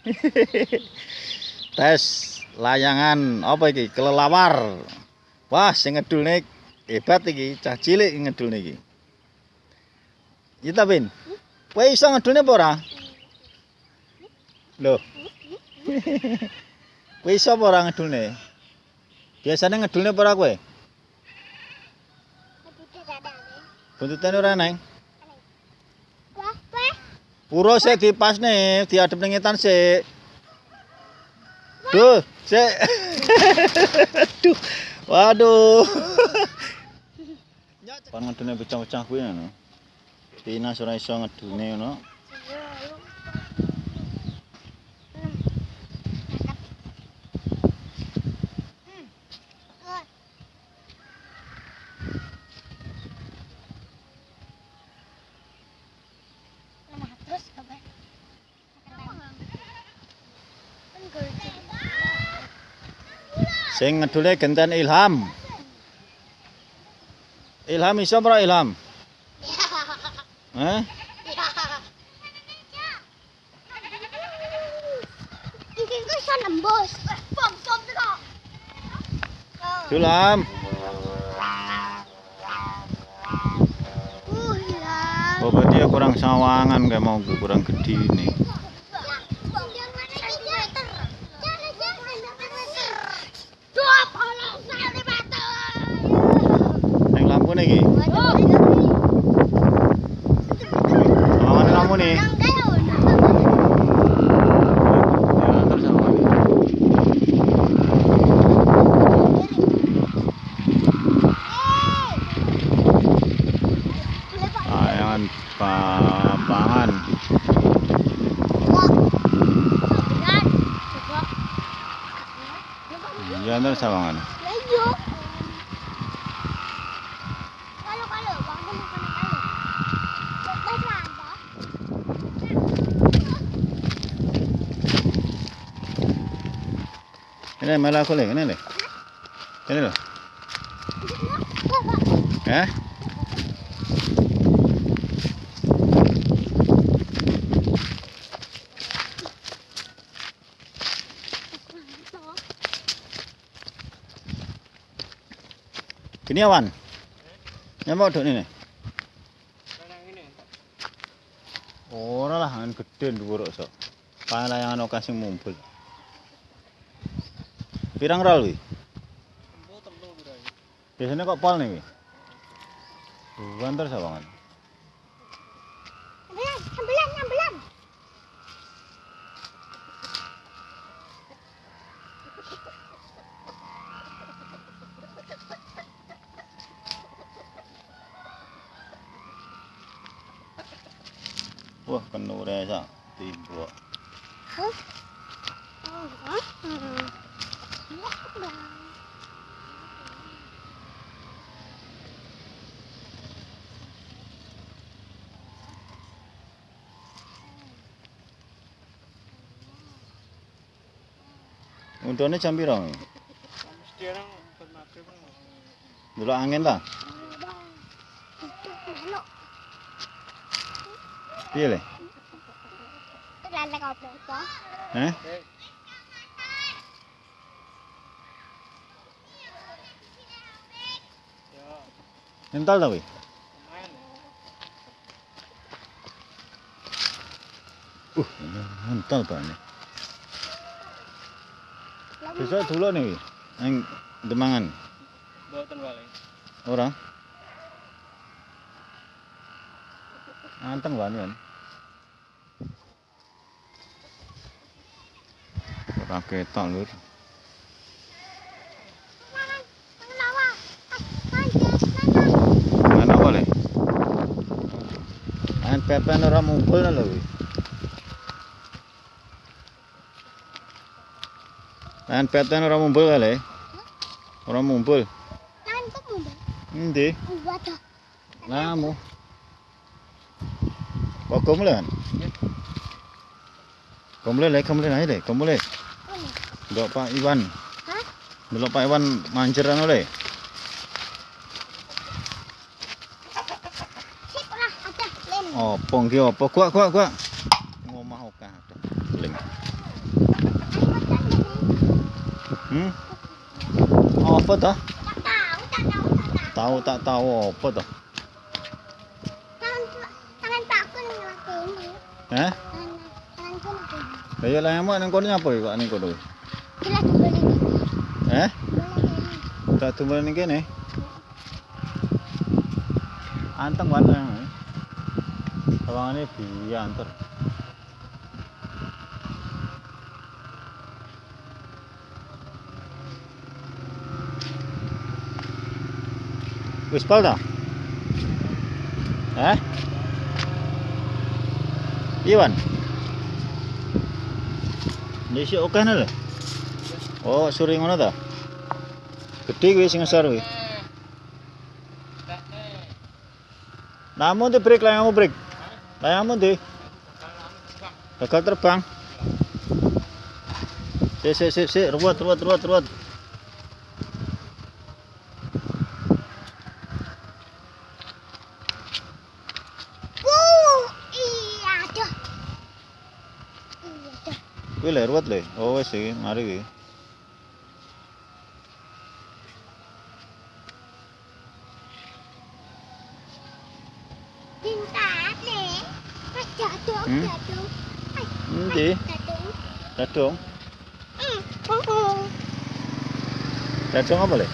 Tes layangan apa iki? Kelelawar. Wah, sing ngedulne hebat iki, cah cilik ngedulne iki. Iya Bin. Kowe iso ngedulne apa ora? Loh. Kowe iso apa ora ngedulne? Biasane ngedulne apa ora kowe? Buntutane ora neng. Puro sik dipasne, diadep ning ngetan sik. Duh, sik. Duh. Waduh. Pan ngedune pecah-pecah kuwi ngono. Pinas ora iso ngedune ngono. Sing ngedule genten Ilham. Ilham iso ora Ilham? Heh? Iso nembus. Teko. Ilham. Uh. Oh berarti ya kurang sawangan kayak mau kurang gede ini. Yang lampu nih iki. Sawangan lampu nih. Ya, terus apa lagi? Layangan papangan. Ya terus sawangan. Ini malah aku leh, ini leh. Ini loh. Eh? Gini awan. Ya mau duk ini. Ora lah, angin gede dhuwur sok. Palayangan kasih mumpul. Pirang rol wi? Biasanya kok pol nih? Bukan terus sawangan. Wah, penuh resa timbuk. Untune jam piro? Delok angin ta? Piye le? Eh? Ental ta wi? Uh, ini ental banget. Besok dulu nih wi. Yang demangan. Mboten wale. Ora. Anteng banget kan. Ora ketok lur. Mana boleh? Main pepen ora mumpul lho wi. Main pepen ora mumpul kali. Ora mumpul. Endi? Namu. Kok kamu kan? Kamu le, kamu le aja deh, kamu le. Dok Pak Iwan. Hah? Dulu Pak Iwan manceran oleh. Oh, pong ki opo? Kuak kuak kuak. Ngomah oka. Ling. Hmm? Apa toh? Tak tahu, tak tahu, tak tahu. Tahu tak tahu apa toh? Tangan tangan Pak aku nih ini. Eh? Tangan tanganku nih. Lah ya lah yang mana kono apa ya kok ning kono? Jelas boleh ini. Eh? Boleh ini. Tak tumbuh ning kene. Anteng banget yang. Tawangane biantar. Wis pal ta? Eh? Iwan. Desi oke lho. Oh, suri ngono ta? Gede kuwi sing ngesor kuwi. Namun di break layanganmu break. Layanganmu di. Gagal terbang. Si si si si ruwet ruwet ruwet ruwet. Lho. Oh wis iki, mari iki. Cinta nih. Mas jatuh, Hmm? jatuh. Ay, Endi? jatuh. Dadong. Hmm. Oh, oh. Dadong apa le?